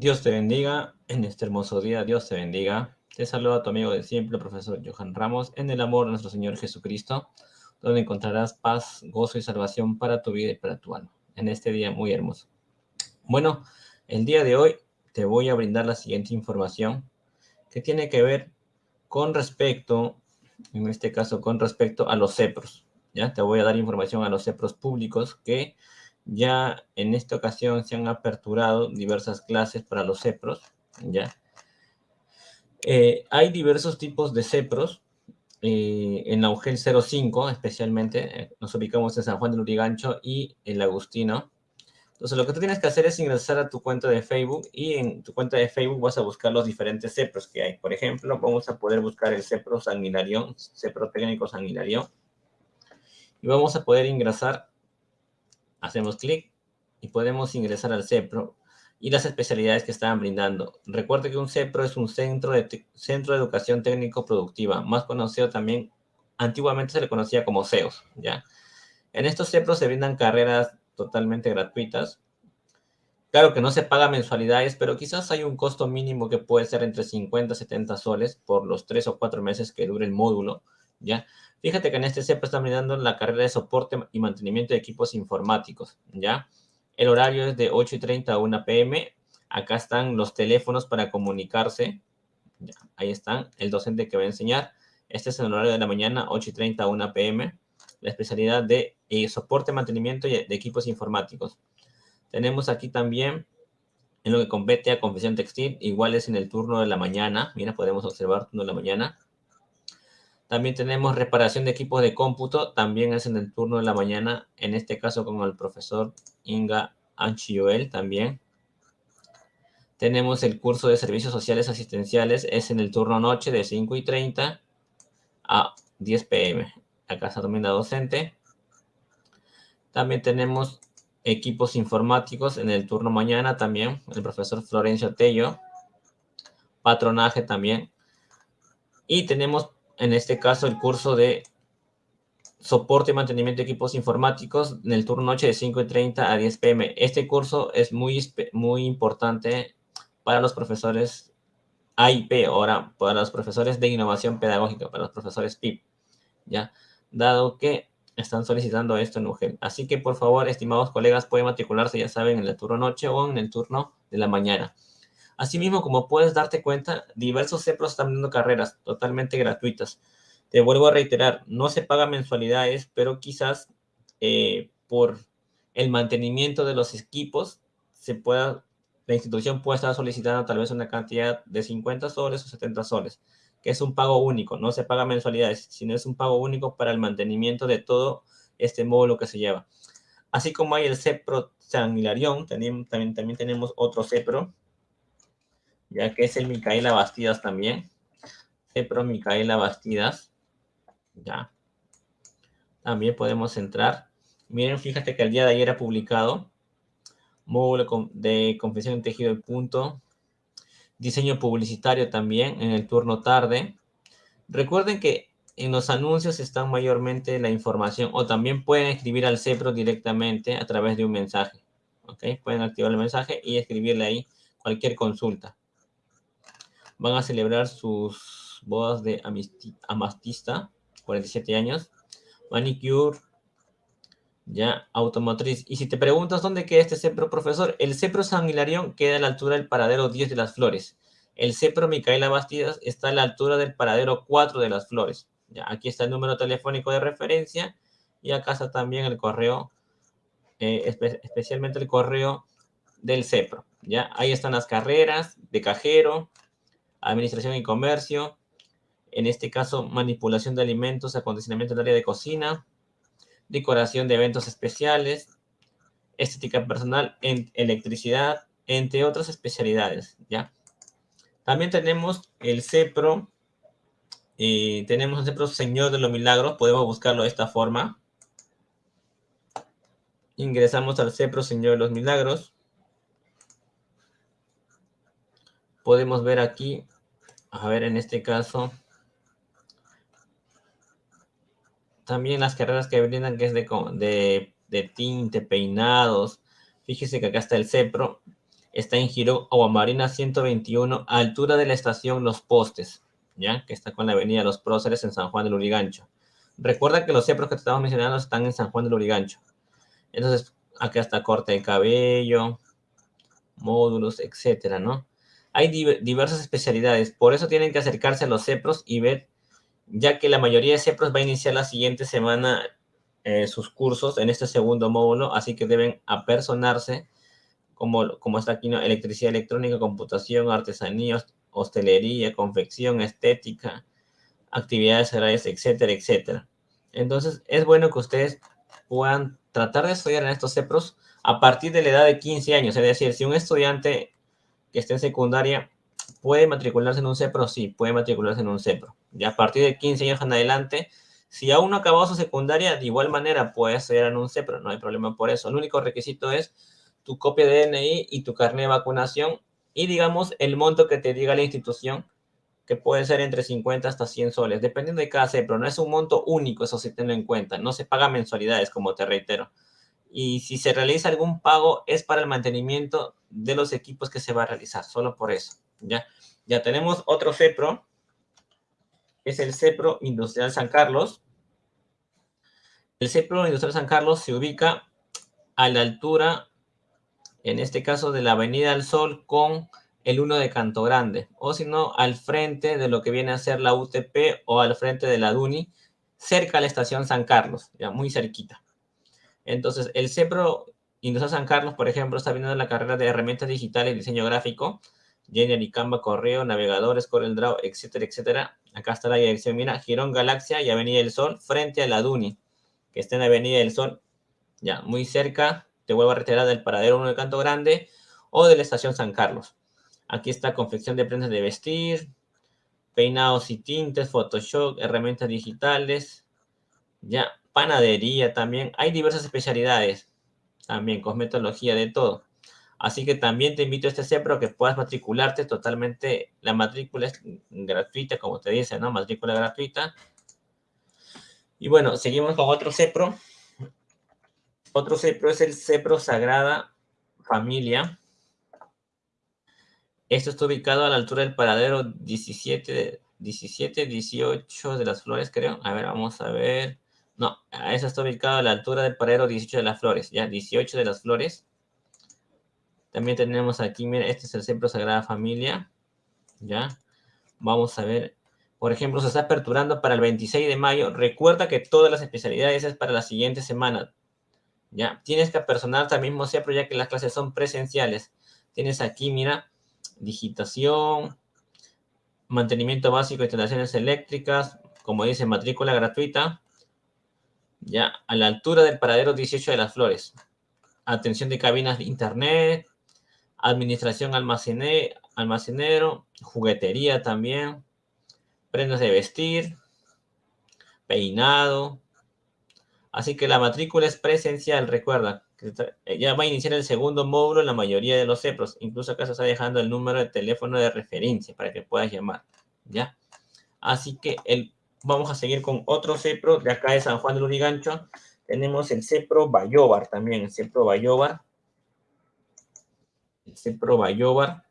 Dios te bendiga en este hermoso día. Dios te bendiga. Te saluda tu amigo de siempre, el profesor Johan Ramos, en el amor de nuestro Señor Jesucristo, donde encontrarás paz, gozo y salvación para tu vida y para tu alma, en este día muy hermoso. Bueno, el día de hoy te voy a brindar la siguiente información que tiene que ver con respecto, en este caso, con respecto a los CEPROS. ¿ya? Te voy a dar información a los CEPROS públicos que ya en esta ocasión se han aperturado diversas clases para los CEPROS, ¿ya? Eh, hay diversos tipos de CEPROS. Eh, en la UGEL 05, especialmente, eh, nos ubicamos en San Juan del Urigancho y el Agustino. Entonces, lo que tú tienes que hacer es ingresar a tu cuenta de Facebook y en tu cuenta de Facebook vas a buscar los diferentes CEPROS que hay. Por ejemplo, vamos a poder buscar el CEPRO Sanguinarión, CEPRO Técnico Sanguinarión. Y vamos a poder ingresar hacemos clic y podemos ingresar al CEPRO y las especialidades que estaban brindando. Recuerde que un CEPRO es un centro de, centro de educación técnico productiva, más conocido también, antiguamente se le conocía como CEOS, ¿ya? En estos CEPROS se brindan carreras totalmente gratuitas. Claro que no se paga mensualidades, pero quizás hay un costo mínimo que puede ser entre 50 y 70 soles por los tres o cuatro meses que dure el módulo, ¿ya? Fíjate que en este CEPRO están brindando la carrera de soporte y mantenimiento de equipos informáticos, ¿ya? El horario es de 8 y 30 a 1 pm. Acá están los teléfonos para comunicarse. ahí están, el docente que va a enseñar. Este es el horario de la mañana, 8 y 30 a 1 pm. La especialidad de eh, soporte, mantenimiento de equipos informáticos. Tenemos aquí también, en lo que compete a confesión textil, igual es en el turno de la mañana. Mira, podemos observar turno de la mañana. También tenemos reparación de equipos de cómputo, también es en el turno de la mañana, en este caso con el profesor Inga Anchioel también. Tenemos el curso de servicios sociales asistenciales, es en el turno noche de 5 y 30 a 10 pm. Acá está también la docente. También tenemos equipos informáticos en el turno mañana también, el profesor Florencio Tello. Patronaje también. Y tenemos en este caso el curso de soporte y mantenimiento de equipos informáticos en el turno noche de 5.30 a 10 pm. Este curso es muy, muy importante para los profesores AIP, ahora para los profesores de innovación pedagógica, para los profesores PIP, ¿ya? Dado que están solicitando esto en UGEL. Así que, por favor, estimados colegas, pueden matricularse, ya saben, en el turno noche o en el turno de la mañana. Asimismo, como puedes darte cuenta, diversos CEPROS están dando carreras totalmente gratuitas. Te vuelvo a reiterar, no se paga mensualidades, pero quizás eh, por el mantenimiento de los equipos se pueda, la institución pueda estar solicitando tal vez una cantidad de 50 soles o 70 soles, que es un pago único, no se paga mensualidades, sino es un pago único para el mantenimiento de todo este módulo que se lleva. Así como hay el CEPRO San Hilarión, también, también, también tenemos otro CEPRO, ya que es el Micaela Bastidas también. Cepro Micaela Bastidas. Ya. También podemos entrar. Miren, fíjate que el día de ayer ha publicado módulo de confesión en tejido de punto, diseño publicitario también en el turno tarde. Recuerden que en los anuncios están mayormente la información o también pueden escribir al CEPRO directamente a través de un mensaje. ¿Ok? Pueden activar el mensaje y escribirle ahí cualquier consulta van a celebrar sus bodas de amastista, 47 años, manicure, ya, automotriz. Y si te preguntas dónde queda este CEPRO, profesor, el CEPRO San Hilarión queda a la altura del paradero 10 de las Flores. El CEPRO Micaela Bastidas está a la altura del paradero 4 de las Flores. Ya, aquí está el número telefónico de referencia y acá está también el correo, eh, especialmente el correo del CEPRO. Ya, ahí están las carreras de cajero, administración y comercio, en este caso manipulación de alimentos, acondicionamiento del área de cocina, decoración de eventos especiales, estética personal, en electricidad, entre otras especialidades, ¿ya? También tenemos el CEPRO, y tenemos el CEPRO Señor de los Milagros, podemos buscarlo de esta forma. Ingresamos al CEPRO Señor de los Milagros. Podemos ver aquí, a ver, en este caso, también las carreras que brindan, que es de, de, tinte, peinados. Fíjese que acá está el CEPRO. está en Giro Marina 121, a altura de la estación Los Postes, ¿ya? Que está con la avenida Los Próceres en San Juan del Urigancho. Recuerda que los CEPROS que te estamos mencionando están en San Juan del Urigancho. Entonces, acá está corte de cabello, módulos, etcétera, ¿no? Hay diversas especialidades, por eso tienen que acercarse a los CEPROS y ver, ya que la mayoría de CEPROS va a iniciar la siguiente semana eh, sus cursos en este segundo módulo, así que deben apersonarse como, como está aquí, ¿no? electricidad electrónica, computación, artesanía, hostelería, confección, estética, actividades agrarias, etcétera, etcétera. Entonces, es bueno que ustedes puedan tratar de estudiar en estos CEPROS a partir de la edad de 15 años. Es decir, si un estudiante que esté en secundaria puede matricularse en un CEPRO, sí, puede matricularse en un CEPRO. Y a partir de 15 años en adelante, si aún no ha acabado su secundaria, de igual manera puede estudiar en un CEPRO, no hay problema por eso. El único requisito es tu copia de DNI y tu carnet de vacunación y digamos el monto que te diga la institución, que puede ser entre 50 hasta 100 soles, dependiendo de cada CEPRO. No es un monto único, eso sí tenlo en cuenta. No se paga mensualidades, como te reitero. Y si se realiza algún pago, es para el mantenimiento de los equipos que se va a realizar, solo por eso. Ya, ya tenemos otro CEPRO, es el CEPRO Industrial San Carlos. El CEPRO Industrial San Carlos se ubica a la altura en este caso de la Avenida del Sol con el 1 de Canto Grande, o si no, al frente de lo que viene a ser la UTP o al frente de la DUNI, cerca a la estación San Carlos, ya muy cerquita. Entonces, el CEPRO Industrial San Carlos, por ejemplo, está viendo la carrera de herramientas digitales y diseño gráfico, Genial Canva, correo, navegadores, CorelDRAW, etcétera, etcétera. Acá está la dirección, mira, Girón Galaxia y Avenida del Sol, frente a la DUNI, que está en Avenida del Sol, ya, muy cerca te vuelvo a retirar del paradero 1 de Canto Grande o de la estación San Carlos. Aquí está confección de prendas de vestir, peinados y tintes, Photoshop, herramientas digitales, ya, panadería también. Hay diversas especialidades, también cosmetología, de todo. Así que también te invito a este CEPRO que puedas matricularte totalmente. La matrícula es gratuita, como te dice, ¿no? Matrícula gratuita. Y bueno, seguimos con otro CEPRO otro CEPRO es el CEPRO Sagrada Familia. Esto está ubicado a la altura del paradero 17, 17, 18 de las flores, creo. A ver, vamos a ver. No, eso está ubicado a la altura del paradero 18 de las flores, ya, 18 de las flores. También tenemos aquí, mira, este es el CEPRO Sagrada Familia, ya. Vamos a ver, por ejemplo, se está aperturando para el 26 de mayo. Recuerda que todas las especialidades es para la siguiente semana. ¿ya? Tienes que apersonarte al mismo CEPRO ya que las clases son presenciales. Tienes aquí, mira, digitación, mantenimiento básico instalaciones eléctricas, como dice, matrícula gratuita, ya, a la altura del paradero 18 de las flores. Atención de cabinas de internet, administración almacenero, juguetería también, prendas de vestir, peinado, Así que la matrícula es presencial, recuerda. Eh, ya va a iniciar el segundo módulo en la mayoría de los CEPROS. Incluso acá se está dejando el número de teléfono de referencia para que puedas llamar. ¿Ya? Así que el, vamos a seguir con otro CEPRO de acá de San Juan del Urigancho. Tenemos el CEPRO Bayobar también, el CEPRO Bayobar. El CEPRO Bayobar.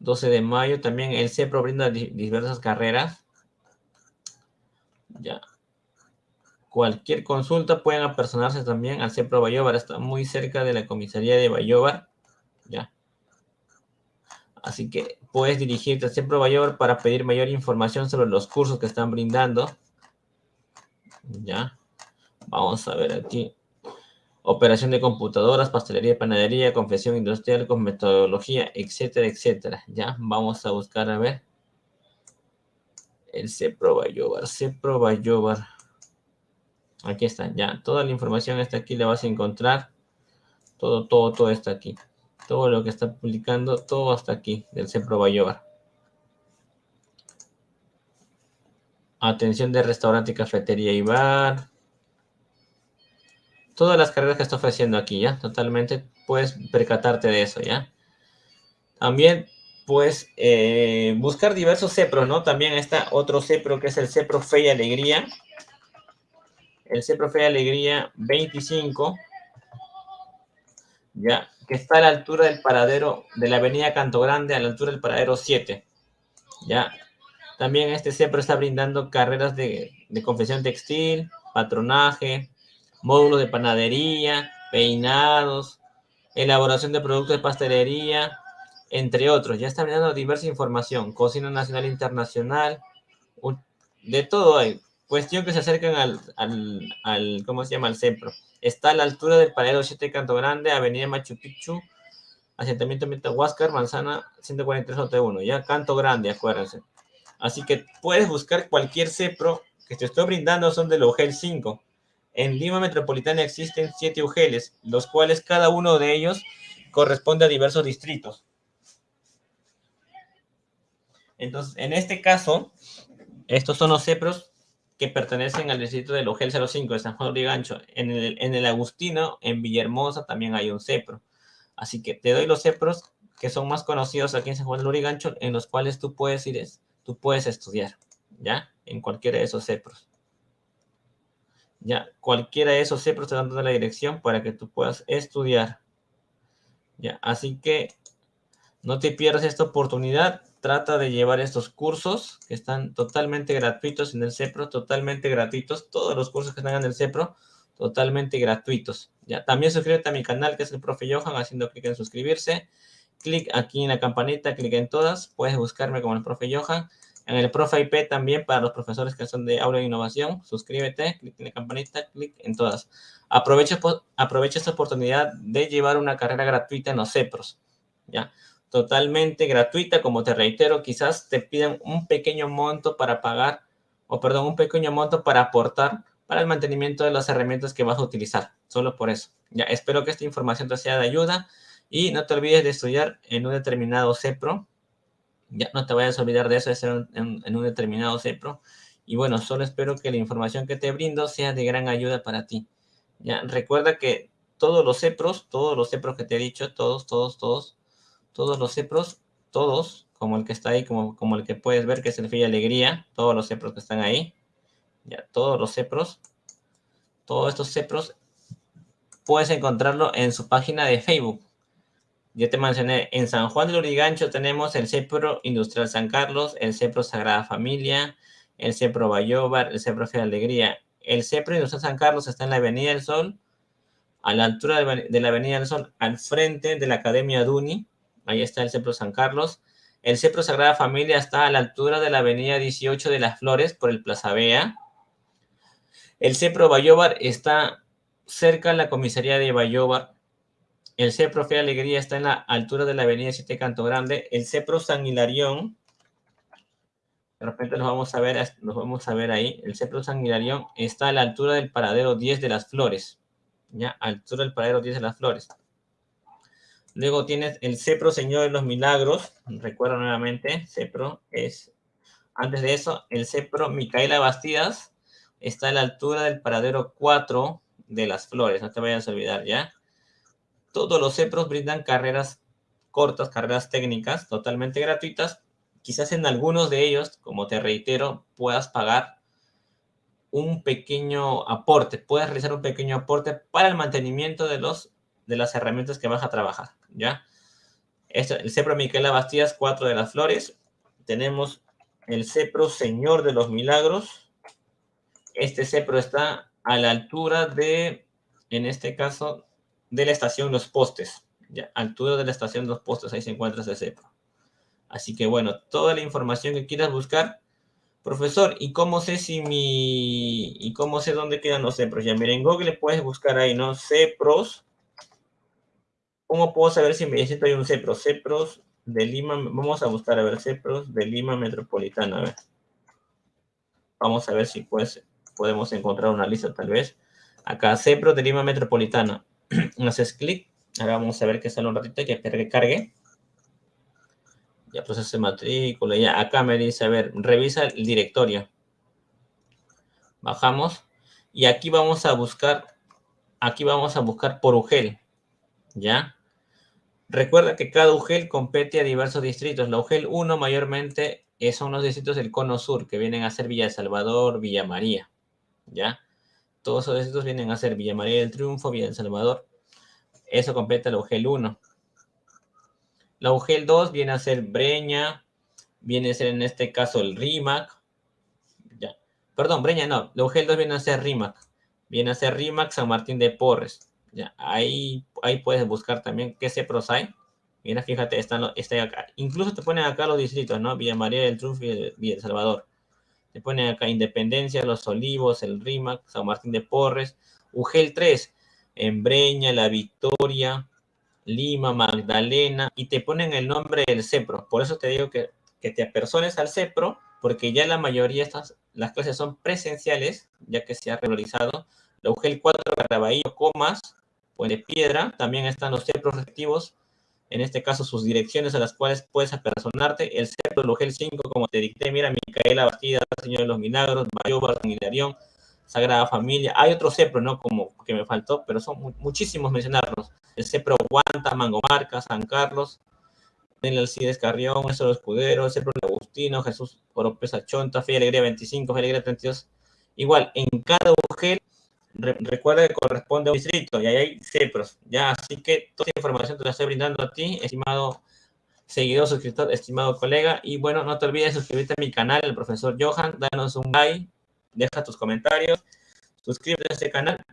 12 de mayo también el CEPRO brinda diversas carreras. Ya, Cualquier consulta pueden apersonarse también al CEPRO Bayobar. Está muy cerca de la comisaría de Bayobar. Así que puedes dirigirte al CEPRO Bayobar para pedir mayor información sobre los cursos que están brindando. Ya. Vamos a ver aquí. Operación de computadoras, pastelería, panadería, confesión industrial, con metodología, etcétera, etcétera. Ya. Vamos a buscar a ver. El CEPRO Bayobar. CEPRO Bayobar. Aquí está, ya. Toda la información está aquí, la vas a encontrar. Todo, todo, todo está aquí. Todo lo que está publicando, todo hasta aquí, del CEPRO Bayobar. Atención de restaurante, cafetería y bar. Todas las carreras que está ofreciendo aquí, ¿ya? Totalmente puedes percatarte de eso, ¿ya? También puedes eh, buscar diversos CEPROS, ¿no? También está otro CEPRO que es el CEPRO Fe y Alegría el C Profe Alegría 25. Ya, que está a la altura del paradero de la avenida Canto Grande, a la altura del paradero 7, ya. También este CEPRO está brindando carreras de, de confección textil, patronaje, módulo de panadería, peinados, elaboración de productos de pastelería, entre otros. Ya está brindando diversa información, cocina nacional e internacional, de todo hay. Cuestión que se acercan al, al, ¿cómo se llama? Al CEPRO. Está a la altura del paradero 7 Canto Grande, Avenida Machu Picchu, asentamiento Huáscar, Manzana 143 1 ya Canto Grande, acuérdense. Así que puedes buscar cualquier CEPRO que te estoy brindando, son del UGEL 5. En Lima Metropolitana existen siete UGELs, los cuales cada uno de ellos corresponde a diversos distritos. Entonces, en este caso, estos son los CEPROS que pertenecen al distrito del Ugel 05 de San Juan de Gancho. En el, en el Agustino, en Villahermosa, también hay un CEPRO. Así que te doy los CEPROS que son más conocidos aquí en San Juan de Lurigancho, en los cuales tú puedes ir, tú puedes estudiar, ¿ya? En cualquiera de esos CEPROS. Ya, cualquiera de esos CEPROS te dan toda la dirección para que tú puedas estudiar. Ya, así que no te pierdas esta oportunidad trata de llevar estos cursos que están totalmente gratuitos en el CEPRO, totalmente gratuitos, todos los cursos que están en el CEPRO, totalmente gratuitos. Ya, también suscríbete a mi canal que es el Profe Johan haciendo clic en suscribirse. Clic aquí en la campanita, clic en todas, puedes buscarme como el Profe Johan. En el Profe IP también para los profesores que son de aula e innovación, suscríbete, clic en la campanita, clic en todas. Aprovecha, aprovecha esta oportunidad de llevar una carrera gratuita en los CEPROS. ¿ya? Totalmente gratuita, como te reitero, quizás te piden un pequeño monto para pagar, o perdón, un pequeño monto para aportar para el mantenimiento de las herramientas que vas a utilizar, solo por eso. Ya, espero que esta información te sea de ayuda y no te olvides de estudiar en un determinado CEPRO. Ya, no te vayas a olvidar de eso, de ser en, en un determinado CEPRO. Y bueno, solo espero que la información que te brindo sea de gran ayuda para ti. Ya, recuerda que todos los CEPROS, todos los CEPROS que te he dicho, todos, todos, todos, todos los CEPROS, todos, como el que está ahí, como, como el que puedes ver que es el Fe Alegría, todos los CEPROS que están ahí, ya, todos los CEPROS, todos estos CEPROS, puedes encontrarlo en su página de Facebook. Ya te mencioné, en San Juan del Urigancho tenemos el CEPRO Industrial San Carlos, el CEPRO Sagrada Familia, el CEPRO Bayobar, el CEPRO Fe Alegría. El CEPRO Industrial San Carlos está en la Avenida del Sol, a la altura de la Avenida del Sol, al frente de la Academia Duni, Ahí está el Cepro San Carlos. El Cepro Sagrada Familia está a la altura de la avenida 18 de las Flores por el Plaza Bea. El Cepro Bayobar está cerca de la comisaría de Bayobar. El Cepro Fe Alegría está en la altura de la avenida 7 Canto Grande. El Cepro San Hilarión, de repente nos vamos a ver, vamos a ver ahí. El Cepro San Hilarión está a la altura del paradero 10 de las Flores. Ya, altura del paradero 10 de las Flores. Luego tienes el CEPRO Señor de los Milagros. Recuerda nuevamente, CEPRO es... Antes de eso, el CEPRO Micaela Bastidas está a la altura del paradero 4 de las flores. No te vayas a olvidar, ¿ya? Todos los CEPROS brindan carreras cortas, carreras técnicas, totalmente gratuitas. Quizás en algunos de ellos, como te reitero, puedas pagar un pequeño aporte. Puedes realizar un pequeño aporte para el mantenimiento de los de las herramientas que vas a trabajar, ¿ya? Este, el Cepro Miquela Bastías, 4 de las Flores. Tenemos el Cepro Señor de los Milagros. Este Cepro está a la altura de, en este caso, de la estación Los Postes. ¿ya? Altura de la estación Los Postes, ahí se encuentra ese Cepro. Así que bueno, toda la información que quieras buscar, Profesor, ¿y cómo sé si mi... y cómo sé dónde quedan los CEPROS? Ya miren, en Google puedes buscar ahí, ¿no? CEPROS ¿Cómo puedo saber si en necesito un CEPRO? CEPROS de Lima, vamos a buscar a ver CEPROS de Lima Metropolitana, a ver. Vamos a ver si pues, podemos encontrar una lista tal vez. Acá, CEPROS de Lima Metropolitana. Haces clic. Ahora vamos a ver que sale un ratito que cargue. Ya procese matrícula, ya acá me dice, a ver, revisa el directorio. Bajamos y aquí vamos a buscar, aquí vamos a buscar por UGEL, ¿ya? Recuerda que cada UGEL compete a diversos distritos. La UGEL 1 mayormente son los distritos del Cono Sur, que vienen a ser Villa Salvador, Villa María, ¿ya? Todos esos distritos vienen a ser Villa María del Triunfo, Villa Salvador. Eso completa el UGEL 1. La UGEL 2 viene a ser Breña, viene a ser en este caso el RIMAC. Ya. Perdón, Breña no, la UGEL 2 viene a ser RIMAC. Viene a ser RIMAC San Martín de Porres. Ahí, ahí puedes buscar también qué CEPROS hay. Mira, fíjate, están, está acá. Incluso te ponen acá los distritos, ¿no? Villa María del Triunfo y Villa El Salvador. Te ponen acá Independencia, Los Olivos, el RIMAC, San Martín de Porres, UGEL 3, Embreña, La Victoria, Lima, Magdalena, y te ponen el nombre del CEPRO. Por eso te digo que, que te apersones al CEPRO, porque ya la mayoría de estas, las clases son presenciales, ya que se ha regularizado. La UGEL 4, Caraballo, Comas, Puente Piedra, también están los CEPROS respectivos, en este caso sus direcciones a las cuales puedes apersonarte, el CEPRO, el UGEL 5, como te dicté, mira, Micaela Bastida, Señor de los Milagros, Mayoba, San Sagrada Familia. Hay otro CEPRO, ¿no? Como que me faltó, pero son muchísimos mencionarlos. El CEPRO Guanta, Mangomarca, San Carlos, el Alcides Carrión, Néstor Escudero, el CEPRO Agustino, Jesús Oropesa Chonta, Fe Alegría 25, Fe Alegría 32. Igual, en cada UGEL, recuerda que corresponde a un distrito y ahí hay CEPROS. Ya, así que toda esta información te la estoy brindando a ti, estimado seguidor, suscriptor, estimado colega. Y bueno, no te olvides de suscribirte a mi canal, el profesor Johan, danos un like, deja tus comentarios, suscríbete a este canal,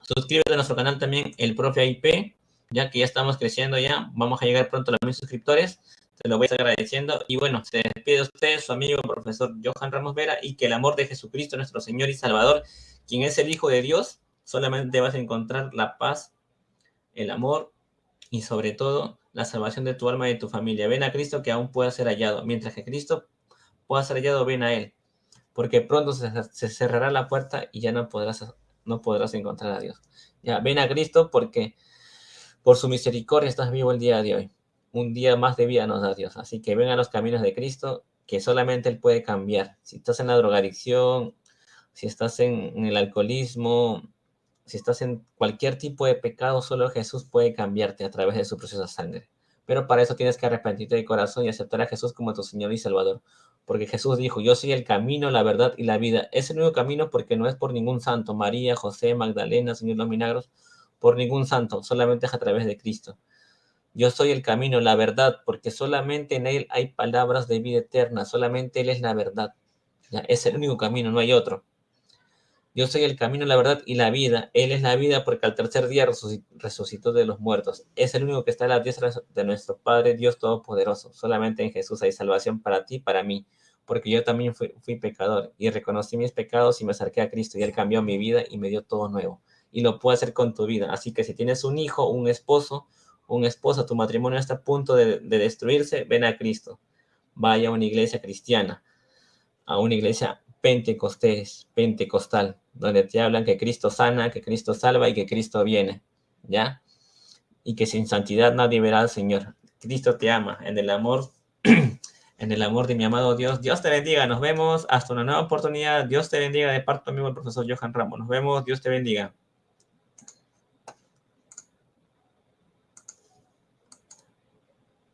suscríbete a nuestro canal también, el Profe IP, ya que ya estamos creciendo ya, vamos a llegar pronto a los mil suscriptores, te lo voy a estar agradeciendo. Y bueno, se despide de usted, su amigo el profesor Johan Ramos Vera, y que el amor de Jesucristo, nuestro Señor y Salvador, quien es el Hijo de Dios, solamente vas a encontrar la paz, el amor y sobre todo la salvación de tu alma y de tu familia. Ven a Cristo que aún pueda ser hallado. Mientras que Cristo pueda ser hallado, ven a Él porque pronto se, cerrará la puerta y ya no podrás, no podrás encontrar a Dios. Ya, ven a Cristo porque por su misericordia estás vivo el día de hoy. Un día más de vida nos da Dios. Así que ven a los caminos de Cristo, que solamente Él puede cambiar. Si estás en la drogadicción, si estás en, en el alcoholismo, si estás en cualquier tipo de pecado, solo Jesús puede cambiarte a través de su preciosa sangre. Pero para eso tienes que arrepentirte de corazón y aceptar a Jesús como tu Señor y Salvador porque Jesús dijo, yo soy el camino, la verdad y la vida. Es el único camino porque no es por ningún santo, María, José, Magdalena, Señor los milagros, por ningún santo, solamente es a través de Cristo. Yo soy el camino, la verdad, porque solamente en Él hay palabras de vida eterna, solamente Él es la verdad. Es el único camino, no hay otro. Yo soy el camino, la verdad y la vida. Él es la vida porque al tercer día resucitó de los muertos. Es el único que está a la diestra de nuestro Padre Dios Todopoderoso. Solamente en Jesús hay salvación para ti y para mí. Porque yo también fui, pecador y reconocí mis pecados y me acerqué a Cristo y Él cambió mi vida y me dio todo nuevo. Y lo puede hacer con tu vida. Así que si tienes un hijo, un esposo, un esposo, tu matrimonio está a punto de destruirse, ven a Cristo. Vaya a una iglesia cristiana, a una iglesia pentecostés, pentecostal, donde te hablan que Cristo sana, que Cristo salva y que Cristo viene, ¿ya? Y que sin santidad nadie verá al Señor. Cristo te ama, en el amor, en el amor de mi amado Dios. Dios te bendiga, nos vemos hasta una nueva oportunidad. Dios te bendiga de parte amigo el profesor Johan Ramos. Nos vemos, Dios te bendiga.